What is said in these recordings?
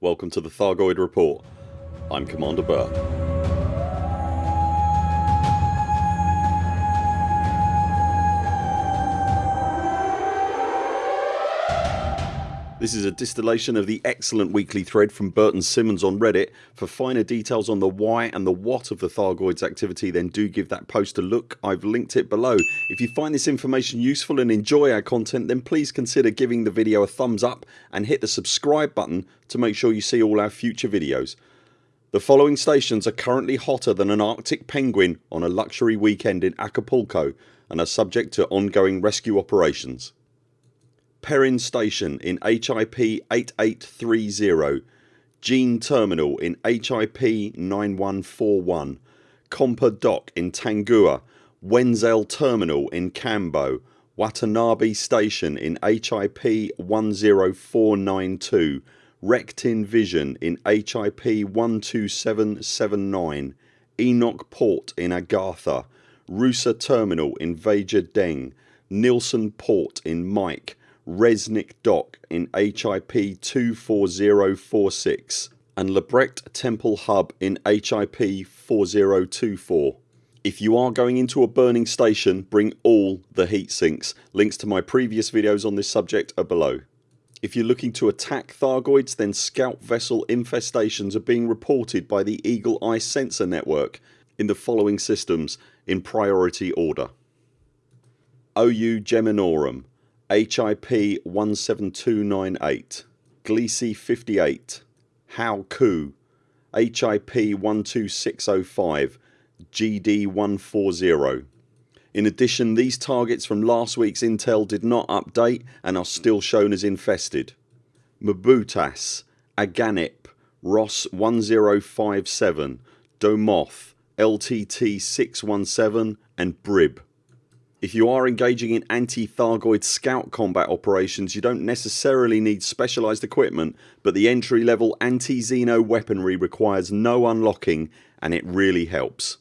welcome to the Thargoid Report. I'm Commander Burr. This is a distillation of the excellent weekly thread from Burton Simmons on Reddit. For finer details on the why and the what of the Thargoids activity then do give that post a look. I've linked it below. If you find this information useful and enjoy our content then please consider giving the video a thumbs up and hit the subscribe button to make sure you see all our future videos. The following stations are currently hotter than an arctic penguin on a luxury weekend in Acapulco and are subject to ongoing rescue operations. Perrin Station in HIP 8830 Gene Terminal in HIP 9141 Compa Dock in Tangua Wenzel Terminal in Cambo Watanabe Station in HIP 10492 Rectin Vision in HIP 12779 Enoch Port in Agartha Rusa Terminal in Veja Deng Nilsson Port in Mike Resnick Dock in HIP 24046 and Lebrecht Temple Hub in HIP 4024. If you are going into a burning station bring all the heat sinks. Links to my previous videos on this subject are below. If you're looking to attack Thargoids then scout vessel infestations are being reported by the Eagle Eye Sensor Network in the following systems in priority order. OU Geminorum HIP 17298 Gliese 58 Hao Ku HIP 12605 GD 140 in addition these targets from last weeks intel did not update and are still shown as infested. Mabutas, Aganip, Ross 1057, Domoth, LTT 617 and Brib. If you are engaging in anti-Thargoid scout combat operations you don't necessarily need specialised equipment but the entry level anti-Xeno weaponry requires no unlocking and it really helps.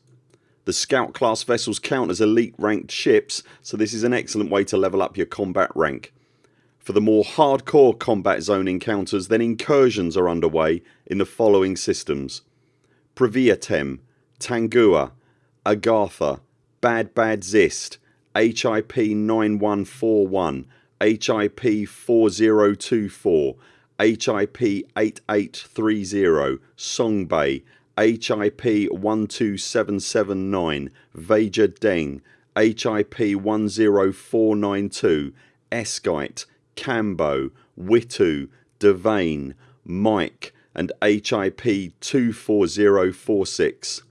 The scout class vessels count as elite ranked ships so this is an excellent way to level up your combat rank. For the more hardcore combat zone encounters then incursions are underway in the following systems Previatem, Tangua, Agartha, Bad Bad Zist, HIP 9141, HIP 4024, HIP 8830, Song Bay, HIP 12779, Veja Deng, HIP 10492, Eskite, Cambo, Witu, Devane, Mike and HIP 24046.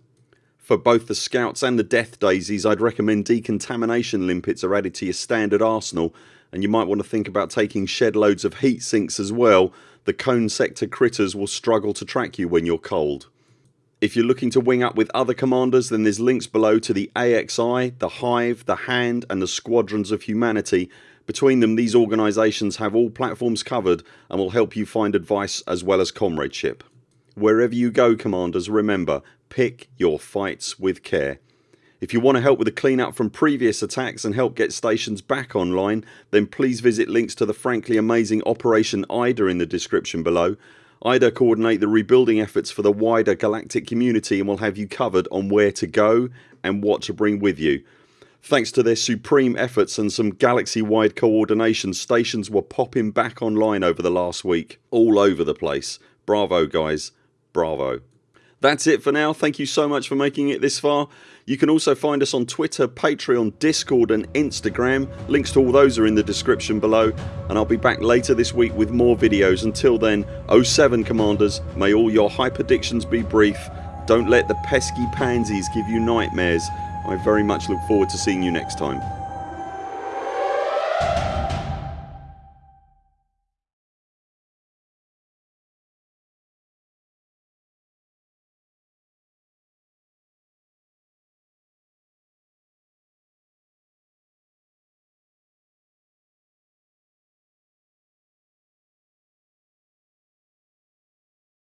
For both the scouts and the death daisies I'd recommend decontamination limpets are added to your standard arsenal and you might want to think about taking shed loads of heat sinks as well. The cone sector critters will struggle to track you when you're cold. If you're looking to wing up with other commanders then there's links below to the AXI, the Hive, the Hand and the Squadrons of Humanity. Between them these organisations have all platforms covered and will help you find advice as well as comradeship. Wherever you go commanders remember pick your fights with care. If you want to help with the cleanup from previous attacks and help get stations back online then please visit links to the frankly amazing Operation IDA in the description below. IDA coordinate the rebuilding efforts for the wider galactic community and will have you covered on where to go and what to bring with you. Thanks to their supreme efforts and some galaxy wide coordination stations were popping back online over the last week. All over the place. Bravo guys bravo. That's it for now. Thank you so much for making it this far. You can also find us on Twitter, Patreon, Discord and Instagram. Links to all those are in the description below and I'll be back later this week with more videos. Until then 0 7 CMDRs may all your hyperdictions be brief. Don't let the pesky pansies give you nightmares. I very much look forward to seeing you next time.